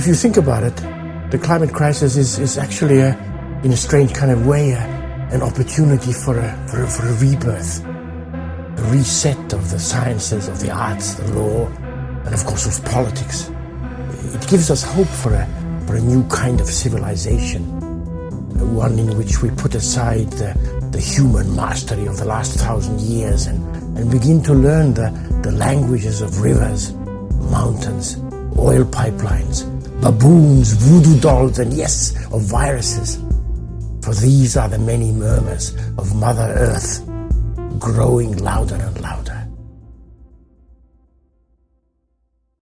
If you think about it, the climate crisis is, is actually, a, in a strange kind of way, a, an opportunity for a, for, a, for a rebirth, a reset of the sciences, of the arts, the law, and of course of politics. It gives us hope for a, for a new kind of civilization, one in which we put aside the, the human mastery of the last thousand years and, and begin to learn the, the languages of rivers, mountains, oil pipelines, baboons, voodoo dolls, and yes, of viruses. For these are the many murmurs of Mother Earth growing louder and louder.